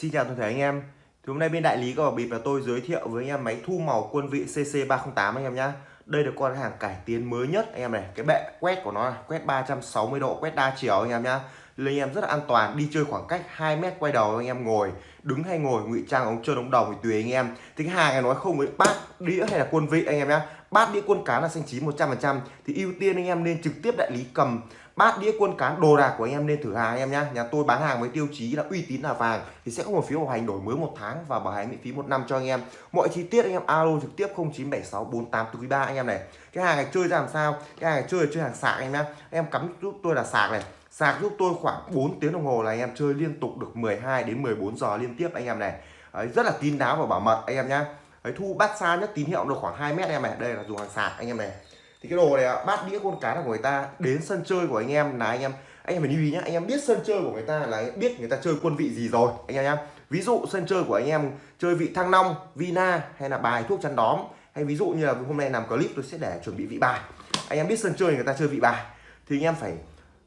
Xin chào toàn thể anh em. Thì Hôm nay bên đại lý có bịp là tôi giới thiệu với anh em máy thu màu quân vị CC308 anh em nhé Đây là con hàng cải tiến mới nhất anh em này. Cái bệ quét của nó là quét 360 độ, quét đa chiều anh em nhé Nên anh em rất là an toàn, đi chơi khoảng cách 2 mét quay đầu anh em ngồi Đứng hay ngồi, ngụy trang ống trơn ống đồng thì tùy anh em. Thì cái hàng này nói không với bát đĩa hay là quân vị anh em nhé Bát đĩa quân cá là xanh chín 100% Thì ưu tiên anh em nên trực tiếp đại lý cầm bát đĩa quân cán đồ đạc của anh em nên thử hàng anh em nhá nhà tôi bán hàng với tiêu chí là uy tín là vàng thì sẽ có một phiếu bảo hành đổi mới một tháng và bảo hành miễn phí một năm cho anh em mọi chi tiết anh em alo trực tiếp 09764843 anh em này cái hàng này chơi ra làm sao cái hàng này chơi là chơi hàng sạc anh em nhá em cắm giúp tôi là sạc này sạc giúp tôi khoảng 4 tiếng đồng hồ là anh em chơi liên tục được 12 đến 14 giờ liên tiếp anh em này Đấy, rất là kín đáo và bảo mật anh em nhá Đấy, thu bắt xa nhất tín hiệu được khoảng 2 mét em này đây là dùng hàng sạc anh em này thì cái đồ này bát đĩa con cá là của người ta đến sân chơi của anh em là anh em anh em phải lưu ý nhá anh em biết sân chơi của người ta là biết người ta chơi quân vị gì rồi anh em nhá ví dụ sân chơi của anh em chơi vị thăng long vina hay là bài thuốc chắn đóm hay ví dụ như là hôm nay làm clip tôi sẽ để chuẩn bị vị bài anh em biết sân chơi người ta chơi vị bài thì anh em phải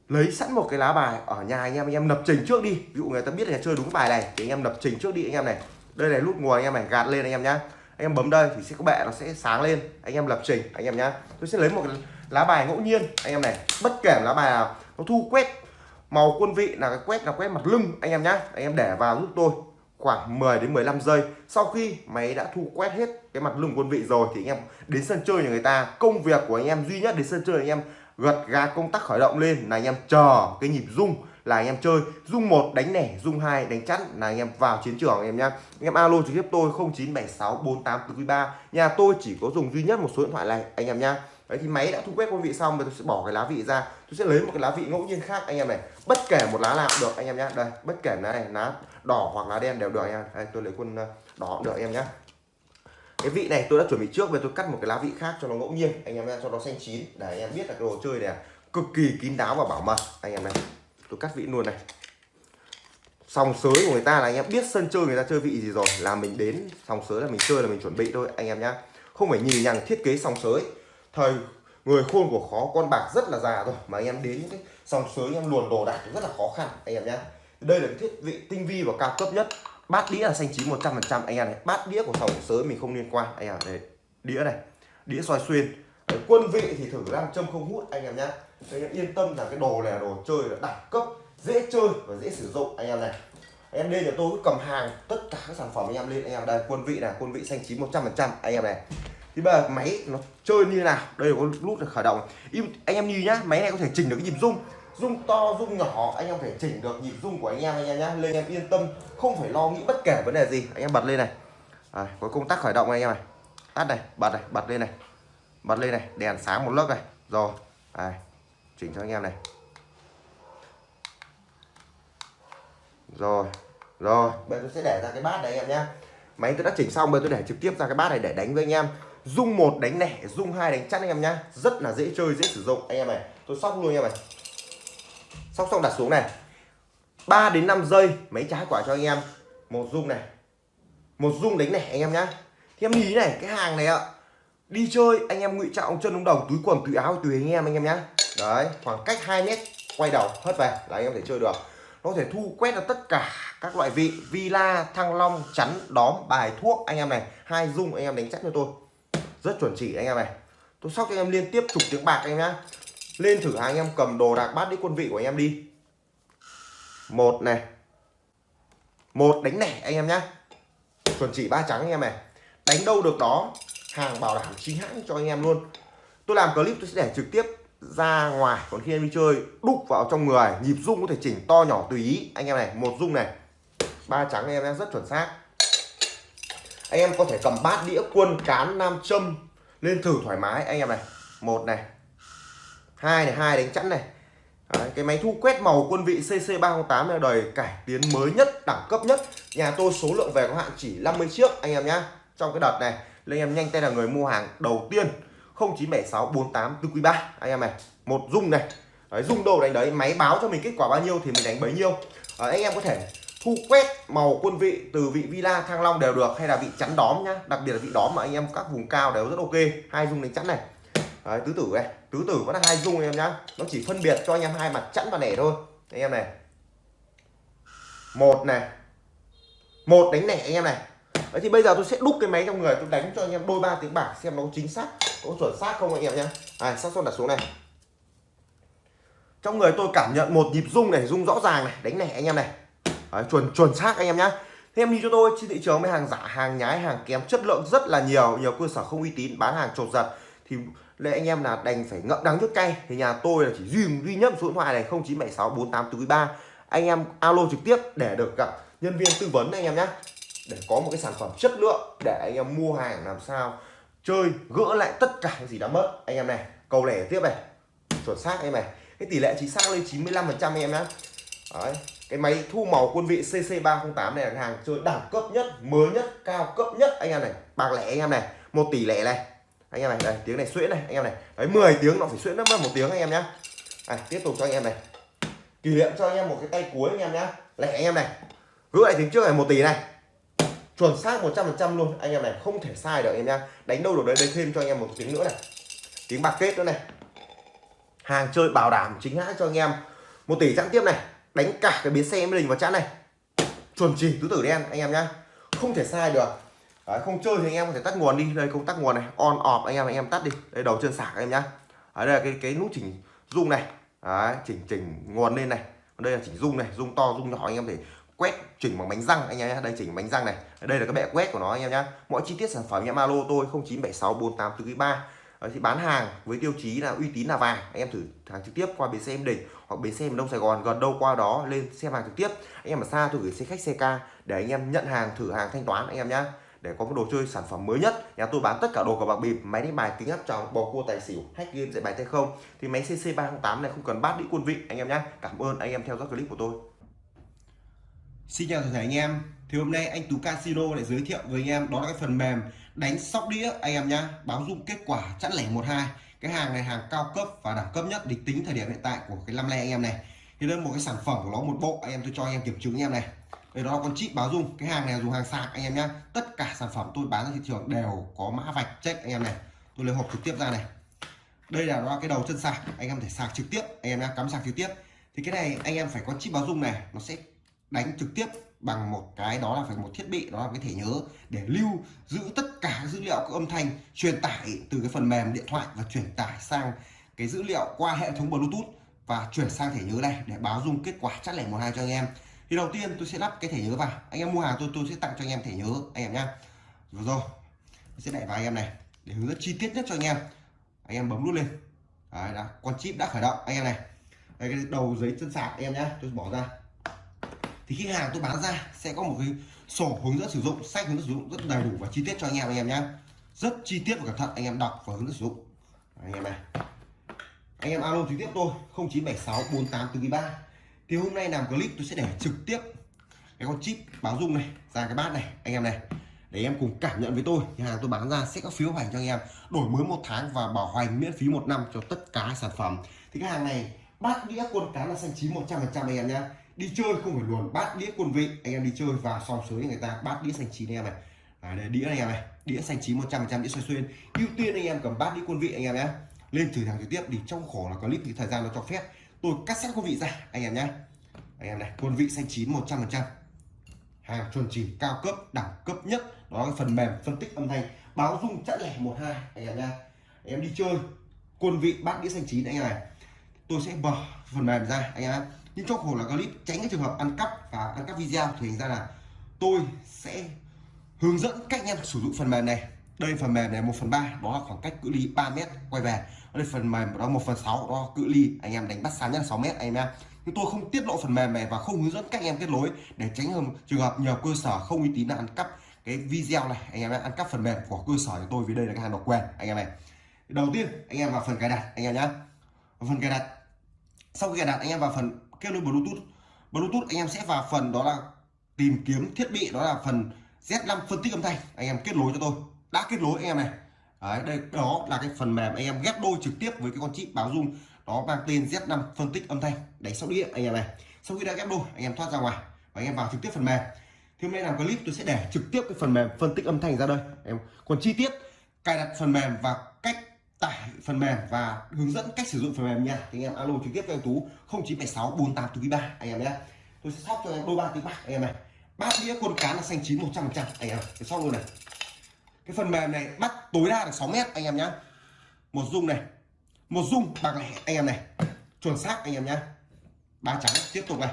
lấy sẵn một cái lá bài ở nhà anh em anh em lập trình trước đi ví dụ người ta biết là chơi đúng bài này thì anh em lập trình trước đi anh em này đây này lúc ngồi anh em này gạt lên anh em nhá anh em bấm đây thì sẽ có bệ nó sẽ sáng lên. Anh em lập trình, anh em nhá. Tôi sẽ lấy một lá bài ngẫu nhiên. Anh em này, bất kể lá bài nào, nó thu quét màu quân vị là cái quét là quét mặt lưng, anh em nhá. Anh em để vào giúp tôi. Khoảng 10 đến 15 giây. Sau khi máy đã thu quét hết cái mặt lưng quân vị rồi thì anh em đến sân chơi nhà người ta. Công việc của anh em duy nhất đến sân chơi anh em gật gà công tắc khởi động lên là anh em chờ cái nhịp rung là anh em chơi dung một đánh nẻ dung hai đánh chắn là anh em vào chiến trường anh em nhá anh em alo trực tiếp tôi 09764843 nhà tôi chỉ có dùng duy nhất một số điện thoại này anh em nhá đấy thì máy đã thu quét con vị xong rồi tôi sẽ bỏ cái lá vị ra tôi sẽ lấy một cái lá vị ngẫu nhiên khác anh em này bất kể một lá nào cũng được anh em nhá đây bất kể lá này lá đỏ hoặc lá đen đều được anh em đây tôi lấy quân đỏ cũng được anh em nhá cái vị này tôi đã chuẩn bị trước về tôi cắt một cái lá vị khác cho nó ngẫu nhiên anh em nhá cho nó xanh chín để anh em biết là cái đồ chơi này cực kỳ kín đáo và bảo mật anh em này tôi cắt vị luôn này. Sòng sới của người ta là anh em biết sân chơi người ta chơi vị gì rồi, là mình đến sòng sới là mình chơi là mình chuẩn bị thôi, anh em nhá. Không phải nhìn nhằng thiết kế sòng sới. Thời, người khôn của khó, con bạc rất là già rồi, mà anh em đến những cái sòng sới, anh em luồn đồ đạc rất là khó khăn, anh em nhá. Đây là cái thiết vị tinh vi và cao cấp nhất. Bát đĩa là xanh chín 100 phần trăm, anh em này. Bát đĩa của sòng sới mình không liên quan, anh em đây đĩa này, đĩa xoay xuyên. Quân vị thì thử làm châm không hút, anh em nhá anh em yên tâm là cái đồ này là đồ chơi là đẳng cấp dễ chơi và dễ sử dụng. Anh em này anh em lên nhà tôi cứ cầm hàng tất cả các sản phẩm anh em lên. Anh em đây quân vị là quân vị xanh chín 100 phần trăm. Anh em này thì bây giờ máy nó chơi như nào? Đây là có nút để khởi động. Anh em nhìn nhá máy này có thể chỉnh được cái nhịp rung rung to rung nhỏ anh em có thể chỉnh được nhịp rung của anh em anh em nhá. Lên em yên tâm không phải lo nghĩ bất kể vấn đề gì. Anh em bật lên này. À, có công tắc khởi động này, anh em này. Tắt này bật này bật lên này. Bật lên này đèn sáng một lớp này. Rồi à, chỉnh cho anh em này. Rồi rồi. Bây giờ tôi sẽ để ra cái bát này anh em nhé. Máy tôi đã chỉnh xong bây giờ tôi để trực tiếp ra cái bát này để đánh với anh em. Dung một đánh nẻ dung hai đánh chắn anh em nhá. Rất là dễ chơi dễ sử dụng. Anh em này tôi sóc luôn anh em này. Sóc xong đặt xuống này. 3 đến 5 giây máy trái quả cho anh em. Một dung này. Một dung đánh nẻ anh em nhá. Thì em nhìn này cái hàng này ạ. Đi chơi anh em ngụy trang chân ống đồng túi quần túi áo tùy anh em anh em nhá đấy khoảng cách 2 mét quay đầu hất về là anh em thể chơi được nó có thể thu quét được tất cả các loại vị villa thăng long chắn đóm bài thuốc anh em này hai dung anh em đánh chắc cho tôi rất chuẩn chỉ anh em này tôi sóc cho anh em liên tiếp chục tiếng bạc anh em nhá lên thử hàng anh em cầm đồ đạc bát đi quân vị của anh em đi một này một đánh nẻ anh em nhá chuẩn chỉ ba trắng anh em này đánh đâu được đó hàng bảo đảm chính hãng cho anh em luôn tôi làm clip tôi sẽ để trực tiếp ra ngoài. Còn khi em đi chơi đúc vào trong người. Nhịp rung có thể chỉnh to nhỏ tùy ý. Anh em này một rung này. Ba trắng anh em rất chuẩn xác. Anh em có thể cầm bát đĩa quân cán nam châm lên thử thoải mái. Anh em này một này. Hai này hai đánh chẵn này. Đấy, cái máy thu quét màu quân vị CC308 là đời cải tiến mới nhất đẳng cấp nhất. Nhà tôi số lượng về có hạn chỉ 50 chiếc anh em nhá. Trong cái đợt này nên em nhanh tay là người mua hàng đầu tiên. 097648 anh em này một dung này. Đấy, dung đồ đánh đấy máy báo cho mình kết quả bao nhiêu thì mình đánh bấy nhiêu. À, anh em có thể thu quét màu quân vị từ vị villa thăng long đều được hay là vị chắn đóm nhá. Đặc biệt là vị đóm mà anh em các vùng cao đều rất ok. Hai dung đánh chắn này. Đấy, tứ tử này. Tứ tử vẫn là hai dung anh em nhá. Nó chỉ phân biệt cho anh em hai mặt chắn và nẻ thôi. Anh em này. Một này. Một đánh nẻ anh em này. Đấy thì bây giờ tôi sẽ đúc cái máy trong người tôi đánh cho anh em đôi ba tiếng bạc xem nó chính xác có chuẩn xác không anh em nhé này xác suất đặt xuống này. Trong người tôi cảm nhận một nhịp rung này rung rõ ràng này đánh này anh em này. Đấy, chuẩn chuẩn xác anh em nhé, thêm đi cho tôi trên thị trường với hàng giả hàng nhái hàng kém chất lượng rất là nhiều nhiều cơ sở không uy tín bán hàng trột giật thì lệ anh em là đành phải ngậm đắng trước cay. Thì nhà tôi là chỉ duy duy nhất số điện thoại này 0976 48 anh em alo trực tiếp để được gặp nhân viên tư vấn anh em nhé để có một cái sản phẩm chất lượng để anh em mua hàng làm sao chơi gỡ lại tất cả những gì đã mất. Anh em này cầu lẻ tiếp này. Chuẩn xác anh em này. Cái tỷ lệ chính xác lên 95 phần trăm anh em nhé Đấy. cái máy thu màu quân vị CC308 này là hàng chơi đẳng cấp nhất mới nhất cao cấp nhất. Anh em này bạc lẻ anh em này. Một tỷ lẻ này. Anh em này đây tiếng này xuyễn này anh em này. Đấy 10 tiếng nó phải xuyễn nó mất một tiếng anh em nhé à, tiếp tục cho anh em này. Kỷ niệm cho anh em một cái tay cuối anh em nhé lẻ anh em này. Gỡ lại tiếng trước này một tỷ này chuẩn xác 100% luôn. Anh em này không thể sai được em nhá. Đánh đâu được đấy đây thêm cho anh em một tiếng nữa này. Tiếng bạc kết nữa này. Hàng chơi bảo đảm chính hãng cho anh em. Một tỷ chẵn tiếp này. Đánh cả cái biến xe em đình vào chẵn này. Chuẩn chỉ tứ tử đen anh em nhá. Không thể sai được. Đấy, không chơi thì anh em có thể tắt nguồn đi. Đây công tắc nguồn này. On off anh em anh em tắt đi. Đây đầu chân sạc anh em nhá. Ở đây là cái cái nút chỉnh rung này. Đấy, chỉnh chỉnh nguồn lên này. Đây là chỉnh rung này rung to rung nhỏ anh em thể quét chỉnh bằng bánh răng anh em nhé đây, chỉnh bánh răng này. Đây là cái bệ quét của nó anh em nhé mọi chi tiết sản phẩm em alo tôi 0976 48 3 thì bán hàng với tiêu chí là uy tín là vàng. Anh em thử hàng trực tiếp qua bến xe em đình hoặc bến xe đông sài gòn. Gần đâu qua đó lên xem hàng trực tiếp. Anh em ở xa tôi gửi xe khách, xe ca để anh em nhận hàng, thử hàng thanh toán anh em nhé để có một đồ chơi sản phẩm mới nhất. Nhà tôi bán tất cả đồ của bạc bịp, máy đánh bài kính áp tròng bầu cua tài xỉu, hack game, dạy bài tay không. Thì máy cc 308 này không cần bát đĩ quân vị anh em nhé cảm ơn anh em theo dõi clip của tôi. Xin chào toàn thể anh em. Thì hôm nay anh Tú Casino lại giới thiệu với anh em đó là cái phần mềm đánh sóc đĩa anh em nhá. Báo dung kết quả chẵn lẻ 12 cái hàng này hàng cao cấp và đẳng cấp nhất địch tính thời điểm hiện tại của cái năm nay anh em này. Thì đây là một cái sản phẩm của nó, một bộ. Anh em tôi cho anh em kiểm chứng anh em này. Đây, đó là con chip báo dung cái hàng này dùng hàng sạc anh em nhá. Tất cả sản phẩm tôi bán ra thị trường đều có mã vạch check anh em này. Tôi lấy hộp trực tiếp ra này. Đây là đó cái đầu chân sạc. Anh em thể sạc trực tiếp, anh em nhá. Cắm sạc trực tiếp. Thì cái này anh em phải có chip báo dung này. Nó sẽ đánh trực tiếp bằng một cái đó là phải một thiết bị đó là cái thẻ nhớ để lưu giữ tất cả dữ liệu các âm thanh truyền tải từ cái phần mềm điện thoại và truyền tải sang cái dữ liệu qua hệ thống bluetooth và chuyển sang thẻ nhớ này để báo dung kết quả chắc lẻ một hai cho anh em. Thì đầu tiên tôi sẽ lắp cái thẻ nhớ vào. Anh em mua hàng tôi tôi sẽ tặng cho anh em thẻ nhớ anh em nhá. Rồi rồi. Tôi sẽ đẩy vào anh em này để hướng dẫn chi tiết nhất cho anh em. Anh em bấm nút lên. Đấy, đã, con chip đã khởi động. Anh em này. Đây cái đầu giấy chân sạc em nhá. Tôi bỏ ra thì khi hàng tôi bán ra sẽ có một cái sổ hướng dẫn sử dụng, sách hướng dẫn sử dụng rất đầy đủ và chi tiết cho anh em anh em nhé rất chi tiết và cẩn thận, anh em đọc và hướng dẫn sử dụng. Anh em này. Anh em alo trực tiếp tôi 0976 4843 thì hôm nay làm clip tôi sẽ để trực tiếp cái con chip báo dung này ra cái bát này, anh em này. Để em cùng cảm nhận với tôi, nhà hàng tôi bán ra sẽ có phiếu hành cho anh em, đổi mới một tháng và bảo hành miễn phí một năm cho tất cả sản phẩm. Thì cái hàng này bát đĩa quân cá là xanh chín 100 phần trăm anh em nhé đi chơi không phải luồn bát đĩa quân vị. Anh em đi chơi vào sòng sới người ta bát đĩa xanh chín anh em này. À, đây, đĩa anh em này. Đĩa xanh chín 100 trăm đĩa xoay xuyên. Ưu tiên anh em cầm bát đĩa quân vị anh em nhé. Lên thử hàng trực tiếp thì trong khổ là clip thì thời gian nó cho phép. Tôi cắt sẵn quân vị ra anh em nhé. Anh em này quân vị xanh chín 100 phần trăm. Hàng chuẩn chỉ cao cấp đẳng cấp nhất. Đó là phần mềm phân tích âm thanh. Báo dung chẵn lẻ một hai anh em nhé. Anh em đi chơi quân vị bát đĩa xanh chín anh em này. Tôi sẽ mở phần mềm ra anh em nhưng trong khổ là clip tránh cái trường hợp ăn cắp và ăn cắp video thì hình ra là tôi sẽ hướng dẫn cách anh em sử dụng phần mềm này. Đây phần mềm này một phần ba, đó là khoảng cách cự ly 3 mét quay về. Đây phần mềm đó một phần sáu, đó cự ly anh em đánh bắt xa nhất 6 mét anh em nhưng tôi không tiết lộ phần mềm này và không hướng dẫn cách anh em kết nối để tránh trường hợp nhiều cơ sở không uy tín là ăn cắp cái video này. Anh em ăn cắp phần mềm của cơ sở của tôi vì đây là cái hàng độc quyền, anh em này. Đầu tiên, anh em vào phần cài đặt, anh em nhé phần cài đặt. Sau khi cài đặt, anh em vào phần kết nối bluetooth. Bluetooth anh em sẽ vào phần đó là tìm kiếm thiết bị đó là phần Z5 phân tích âm thanh. Anh em kết nối cho tôi. Đã kết nối anh em này. Đấy, đây đó là cái phần mềm anh em ghép đôi trực tiếp với cái con chip báo dung đó mang tên Z5 phân tích âm thanh. Đánh sóc đĩa anh em này. Sau khi đã ghép đôi anh em thoát ra ngoài và anh em vào trực tiếp phần mềm. Thì hôm nay làm clip tôi sẽ để trực tiếp cái phần mềm phân tích âm thanh ra đây. Em còn chi tiết cài đặt phần mềm và phần mềm và hướng dẫn cách sử dụng phần mềm nha. Thì anh em alo trực tiếp cho anh Tú 0976 48 anh em nhé. Tôi sẽ sóc cho anh đôi ba tiếng bạc anh em này. Bát đĩa quân cá là xanh chín 100% anh em cái xong luôn này. Cái phần mềm này bắt tối đa được 6 mét, anh em nhá. Một dung này, một dung bạc lẻ, anh em này. Chuẩn xác, anh em nhá. Ba trắng, tiếp tục này.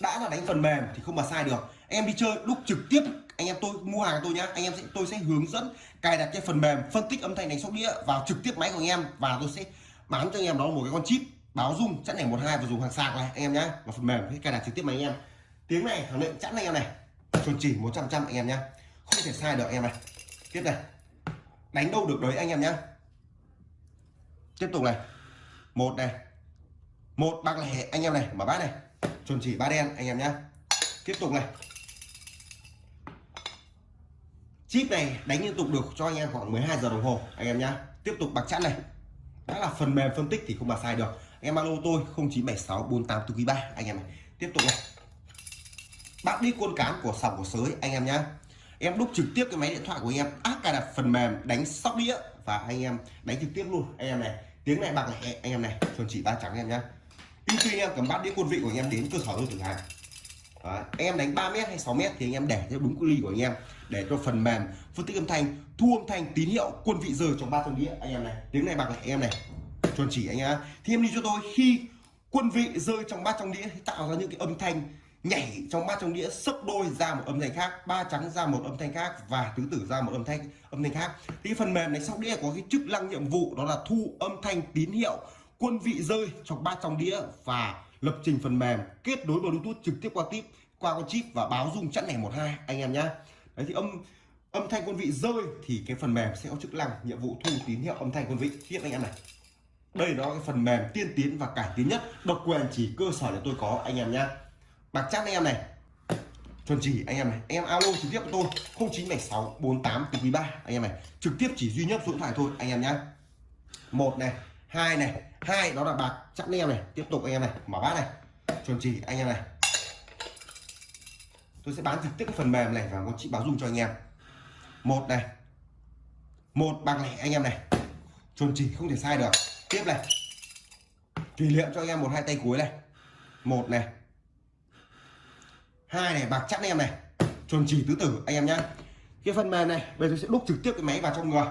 Đã là đánh phần mềm thì không mà sai được. Em đi chơi lúc trực tiếp anh em tôi, mua hàng tôi nhá. Anh em sẽ, tôi sẽ hướng dẫn cài đặt cái phần mềm, phân tích âm thanh đánh sóc đĩa vào trực tiếp máy của anh em và tôi sẽ bán cho anh em đó một cái con chip báo dung chẵn này một hai và dùng hàng sạc này, anh em nhá. Và phần mềm cái cài đặt trực tiếp máy anh em. Tiếng này, khẳng định chẵn anh em này. Chuẩn chỉ 100 trăm anh em nhá. Không thể sai được anh em này. Tiếp này. Đánh đâu được đấy anh em nhá. Tiếp tục này. Một này. Một bạc lẻ anh em này, mở bát này. Chuẩn chỉ ba đen anh em nhá. Tiếp tục này chip này đánh liên tục được cho anh em khoảng 12 giờ đồng hồ. Anh em nhá, tiếp tục bạc chắn này. Đã là phần mềm phân tích thì không mà sai được. Anh em alo tôi 0976 48 3 anh em này. Tiếp tục này. Bác đi quân cán của sòng của sới, anh em nhá. Em đúc trực tiếp cái máy điện thoại của anh em. Áp cài đặt phần mềm đánh sóc đĩa và anh em đánh trực tiếp luôn. Anh em này, tiếng này bạc này, anh em này, chuẩn chỉ ba trắng anh em nhá. Ưu tiên em cầm bát đĩa quân vị của anh em đến cơ sở tôi thử hàng. Đấy, anh em đánh 3 mét hay 6 mét thì anh em để theo đúng cự ly của anh em để cho phần mềm phân tích âm thanh thu âm thanh tín hiệu quân vị giờ trong ba trong đĩa. Anh em này tiếng này bạc này anh em này chuẩn chỉ anh em thì em đi cho tôi khi quân vị rơi trong bát trong đĩa thì tạo ra những cái âm thanh nhảy trong bát trong đĩa sấp đôi ra một âm thanh khác ba trắng ra một âm thanh khác và tứ tử ra một âm thanh âm thanh khác. Thì phần mềm này sau đĩa có cái chức năng nhiệm vụ đó là thu âm thanh tín hiệu quân vị rơi trong bát trong đĩa và lập trình phần mềm kết nối bluetooth trực tiếp qua tip, qua con chip và báo dung chẵn này một hai, anh em nhá. Đấy thì âm âm thanh quân vị rơi thì cái phần mềm sẽ có chức năng, nhiệm vụ thu tín hiệu âm thanh quân vị. Tiếp anh em này. Đây là cái phần mềm tiên tiến và cải tiến nhất, độc quyền chỉ cơ sở để tôi có, anh em nhá. Bạc chắc anh em này. Chuẩn chỉ, anh em này. Em alo trực tiếp với tôi 0976 48 từ quý 3 anh em này. Trực tiếp chỉ duy nhất số điện thoại thôi, anh em nhá. Một này hai này, hai, đó là bạc chắc anh em này, tiếp tục anh em này, mở bát này chuẩn chỉ anh em này. Tôi sẽ bán trực tiếp cái phần mềm này và con chị báo dung cho anh em. Một này, một bạc này anh em này. Chuẩn chỉ không thể sai được. Tiếp này, kỷ niệm cho anh em một, hai tay cuối này. Một này, hai này, bạc chắc anh em này. Chuẩn chỉ tứ tử, anh em nhá. Cái phần mềm này, bây giờ sẽ đúc trực tiếp cái máy vào trong người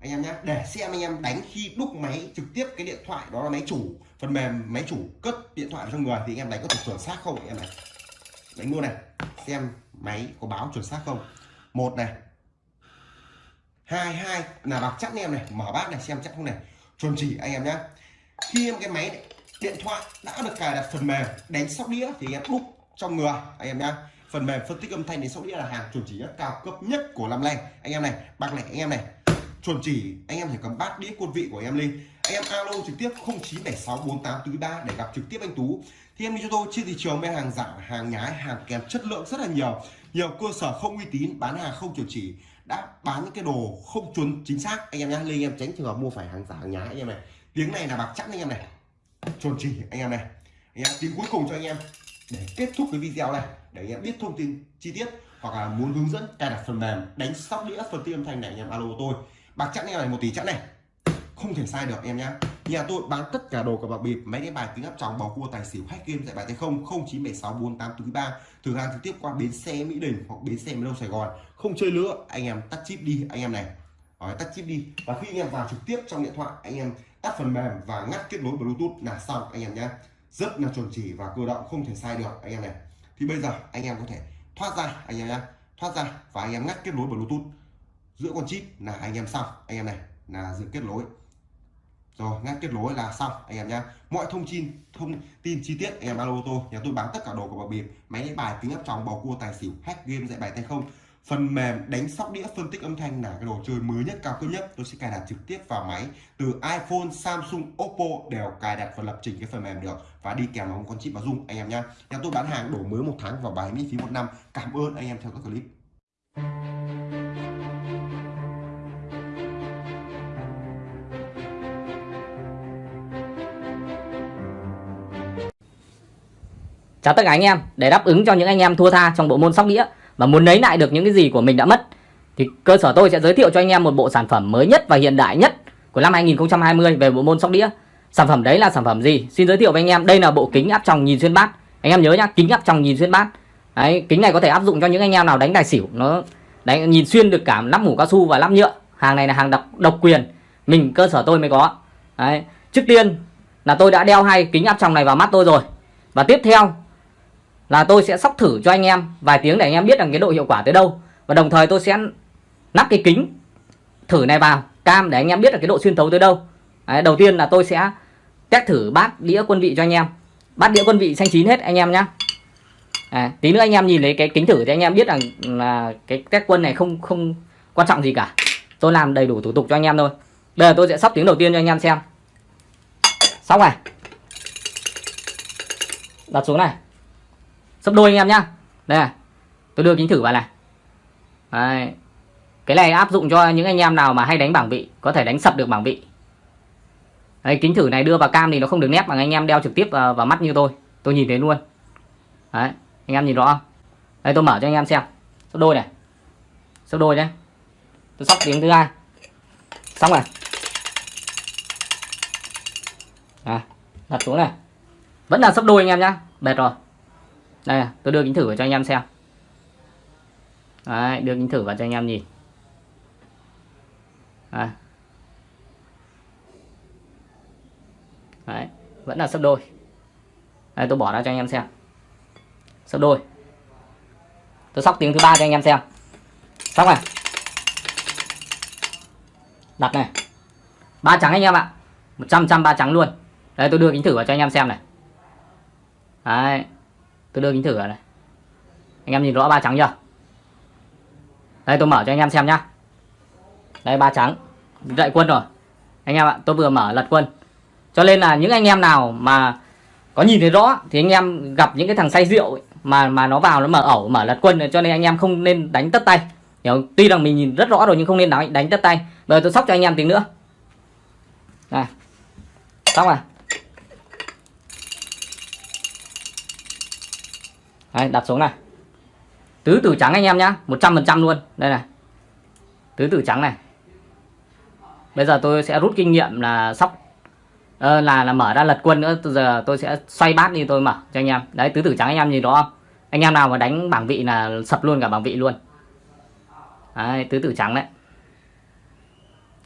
anh em nhé, để xem anh em đánh khi đúc máy trực tiếp cái điện thoại đó là máy chủ, phần mềm máy chủ cất điện thoại trong người thì anh em đánh có thể chuẩn xác không anh em này? Đánh luôn này, xem máy có báo chuẩn xác không? Một này. Hai hai. Là bạc chắc anh em này, mở bát này, xem chắc không này. Chuẩn chỉ anh em nhé. Khi em cái máy điện thoại đã được cài đặt phần mềm đánh sóc đĩa thì anh em đúc trong người, anh em nhá phần mềm phân tích âm thanh đến sóc đĩa là hàng chuẩn chỉ nhất cao cấp nhất của Lam nay. Anh em này bạc này, anh em này chuẩn chỉ, anh em chỉ cầm bát đĩa quân vị của em lên. Anh em alo trực tiếp 09764843 để gặp trực tiếp anh Tú. Thì em đi cho tôi, trên thị trường bên hàng giả hàng nhái, hàng kém chất lượng rất là nhiều. Nhiều cơ sở không uy tín, bán hàng không chuẩn chỉ, đã bán những cái đồ không chuẩn chính xác. Anh em nhá, lên anh em tránh trường hợp mua phải hàng giả, hàng nhái, anh em này. Tiếng này là bạc chắc anh em này. Chuẩn chỉ, anh em này. Anh em tiếng cuối cùng cho anh em. Để kết thúc cái video này, để anh em biết thông tin chi tiết hoặc là muốn hướng dẫn cài đặt phần mềm, đánh sóc đĩa phần tin âm thanh này, anh em alo tôi bạc chặn này một tỷ chặn này. Không thể sai được em nhá. Nhà tôi bán tất cả đồ của bạc bịp máy đánh bài kính áp tròng bầu cua tài xỉu hack game tại bài tay không không chín bảy sáu bốn tám ba. Thử hàng trực tiếp qua bến xe mỹ đình hoặc bến xe miền đông sài gòn. Không chơi nữa anh em tắt chip đi anh em này. Đấy, tắt chip đi. Và khi anh em vào trực tiếp trong điện thoại anh em tắt phần mềm và ngắt kết nối bluetooth là xong anh em nhá. Rất là chuẩn chỉ và cơ động không thể sai được anh em này. Thì bây giờ anh em có thể thoát ra anh em nhá. Thoát ra và anh em ngắt kết nối bluetooth giữa con chip là anh em xong. Anh em này là dự kết nối. Rồi ngắt kết nối là xong, anh em nhá. Mọi thông tin thông tin chi tiết, anh em alo tôi. Nhà tôi bán tất cả đồ của bảo bịp máy đánh bài kính áp tròng bầu cua, tài xỉu, hack game, dạy bài tay không. Phần mềm đánh sóc đĩa, phân tích âm thanh là cái đồ chơi mới nhất, cao cấp nhất. Tôi sẽ cài đặt trực tiếp vào máy từ iPhone, Samsung, Oppo đều cài đặt và lập trình cái phần mềm được. Và đi kèm vào con chip báo dung, anh em nhá. Nhà tôi bán hàng đổi mới một tháng và bài miễn phí một năm. Cảm ơn anh em theo các clip. Chào tất cả anh em, để đáp ứng cho những anh em thua tha trong bộ môn sóc đĩa và muốn lấy lại được những cái gì của mình đã mất thì cơ sở tôi sẽ giới thiệu cho anh em một bộ sản phẩm mới nhất và hiện đại nhất của năm 2020 về bộ môn sóc đĩa. Sản phẩm đấy là sản phẩm gì? Xin giới thiệu với anh em, đây là bộ kính áp tròng nhìn xuyên bát. Anh em nhớ nhá, kính áp tròng nhìn xuyên bát. đấy kính này có thể áp dụng cho những anh em nào đánh tài xỉu nó đánh nhìn xuyên được cả lắp mũ cao su và lắp nhựa hàng này là hàng độc độc quyền mình cơ sở tôi mới có đấy trước tiên là tôi đã đeo hai kính áp tròng này vào mắt tôi rồi và tiếp theo là tôi sẽ sóc thử cho anh em vài tiếng để anh em biết rằng cái độ hiệu quả tới đâu. Và đồng thời tôi sẽ nắp cái kính thử này vào cam để anh em biết là cái độ xuyên thấu tới đâu. Đấy, đầu tiên là tôi sẽ test thử bát đĩa quân vị cho anh em. Bát đĩa quân vị xanh chín hết anh em nhá. À, tí nữa anh em nhìn thấy cái kính thử thì anh em biết rằng là cái test quân này không không quan trọng gì cả. Tôi làm đầy đủ thủ tục cho anh em thôi. Bây giờ tôi sẽ sóc tiếng đầu tiên cho anh em xem. Sóc này. Đặt xuống này sấp đôi anh em nhá. Đây này tôi đưa kính thử vào này. Đấy. cái này áp dụng cho những anh em nào mà hay đánh bảng vị có thể đánh sập được bảng vị. Đấy, kính thử này đưa vào cam thì nó không được nét bằng anh em đeo trực tiếp vào, vào mắt như tôi. Tôi nhìn thấy luôn. Đấy, anh em nhìn rõ không? Đây tôi mở cho anh em xem. Sấp đôi này. Sấp đôi nhé tôi sóc tiếng thứ hai. Xong này à, đặt xuống này. Vẫn là sấp đôi anh em nhá. Bệt rồi đây à, tôi đưa kính thử vào cho anh em xem. Đấy, đưa kính thử vào cho anh em nhìn. Đấy. Đấy, vẫn là sấp đôi. Đây tôi bỏ ra cho anh em xem. Sấp đôi. Tôi sóc tiếng thứ ba cho anh em xem. Xong này. Đặt này. Ba trắng anh em ạ. 100 trăm ba trắng luôn. Đây tôi đưa kính thử vào cho anh em xem này. Đấy tôi đưa kính thử ở này. Anh em nhìn rõ ba trắng chưa? Đây tôi mở cho anh em xem nhá. Đây ba trắng. Dậy quân rồi. Anh em ạ tôi vừa mở lật quân. Cho nên là những anh em nào mà có nhìn thấy rõ thì anh em gặp những cái thằng say rượu ấy, mà mà nó vào nó mở ẩu mở lật quân cho nên anh em không nên đánh tất tay. Hiểu tuy rằng mình nhìn rất rõ rồi nhưng không nên đánh đánh tất tay. Bây giờ tôi sóc cho anh em tí nữa. Này. Xong rồi. Đấy, đặt xuống này. Tứ tử trắng anh em nhá 100% luôn. Đây này. Tứ tử trắng này. Bây giờ tôi sẽ rút kinh nghiệm là sóc ờ, là là mở ra lật quân nữa. Từ giờ tôi sẽ xoay bát đi tôi mở cho anh em. Đấy tứ tử trắng anh em nhìn đó không? Anh em nào mà đánh bảng vị là sập luôn cả bảng vị luôn. Đấy, tứ tử trắng đấy.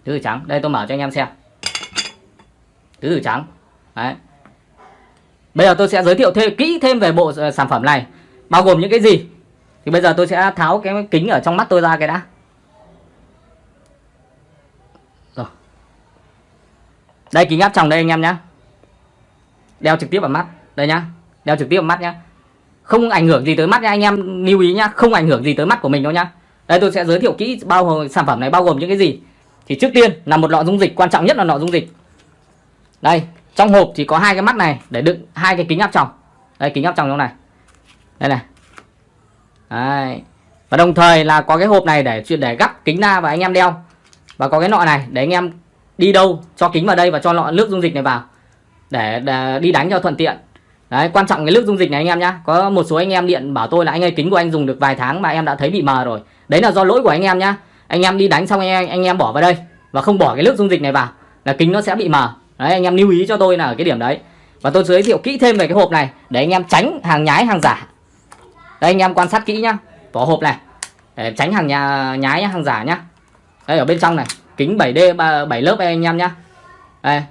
Tứ tử trắng đây tôi mở cho anh em xem. Tứ tử trắng. Đấy. Bây giờ tôi sẽ giới thiệu thêm kỹ thêm về bộ ờ, sản phẩm này bao gồm những cái gì? Thì bây giờ tôi sẽ tháo cái kính ở trong mắt tôi ra cái đã. Rồi. Đây, kính áp tròng đây anh em nhé đeo trực tiếp vào mắt. Đây nhá. Đeo trực tiếp vào mắt nhá. Không ảnh hưởng gì tới mắt nha anh em. Lưu ý nhá, không ảnh hưởng gì tới mắt của mình đâu nhá. Đây, tôi sẽ giới thiệu kỹ bao gồm sản phẩm này bao gồm những cái gì. Thì trước tiên là một lọ dung dịch, quan trọng nhất là lọ dung dịch. Đây, trong hộp thì có hai cái mắt này để đựng hai cái kính áp tròng. Đây, kính áp tròng trong này đây này. Đấy. và đồng thời là có cái hộp này để chuyện để gắp kính ra và anh em đeo. Và có cái nọ này để anh em đi đâu cho kính vào đây và cho lọ nước dung dịch này vào. Để, để đi đánh cho thuận tiện. Đấy quan trọng cái nước dung dịch này anh em nhá. Có một số anh em điện bảo tôi là anh ơi kính của anh dùng được vài tháng mà em đã thấy bị mờ rồi. Đấy là do lỗi của anh em nhá. Anh em đi đánh xong anh em, anh em bỏ vào đây và không bỏ cái nước dung dịch này vào là kính nó sẽ bị mờ. Đấy anh em lưu ý cho tôi là ở cái điểm đấy. Và tôi giới thiệu kỹ thêm về cái hộp này để anh em tránh hàng nhái hàng giả đây, anh em quan sát kỹ nhá. Vỏ hộp này. Để tránh hàng nhà, nhái, hàng giả nhá. Đây, ở bên trong này. Kính 7D 7 lớp đây, anh em nhá. Đây.